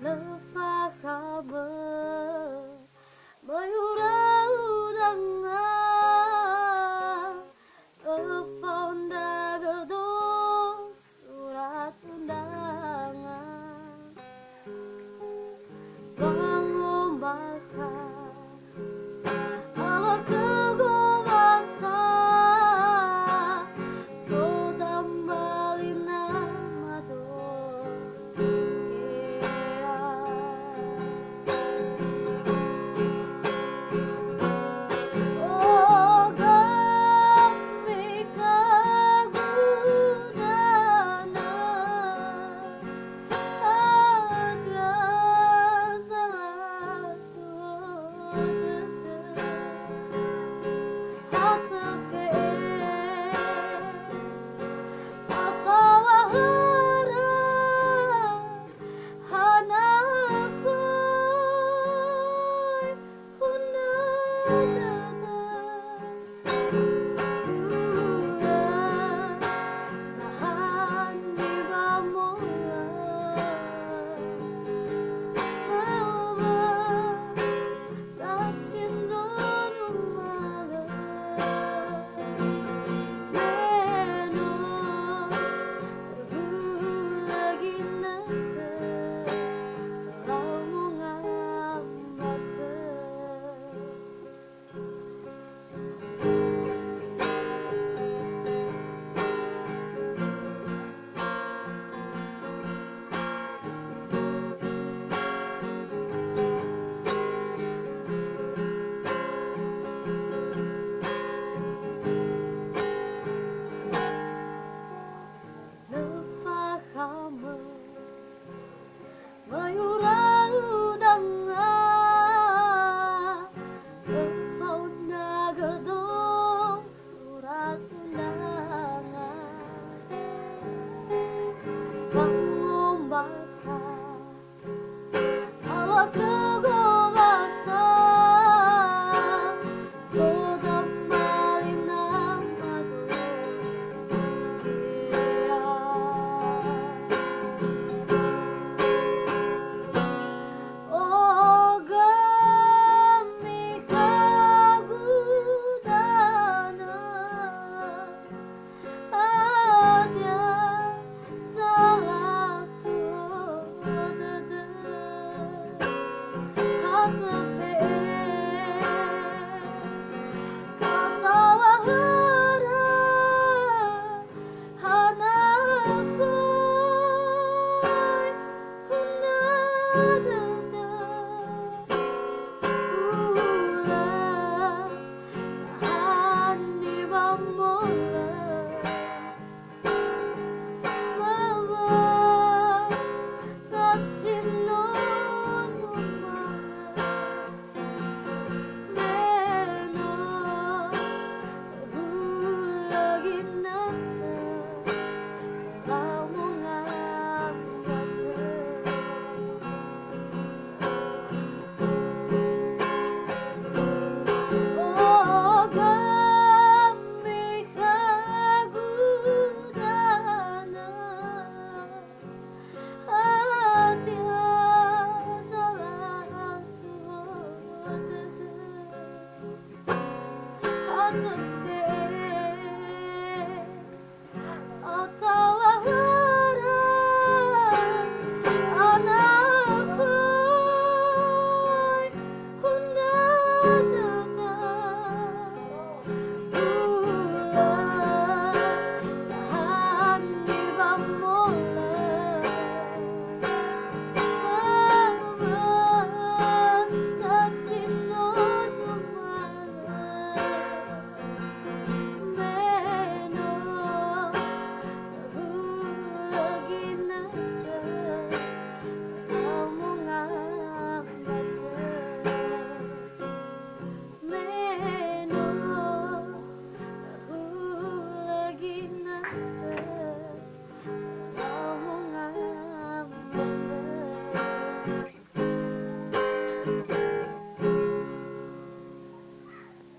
love I harbor. Oh, no.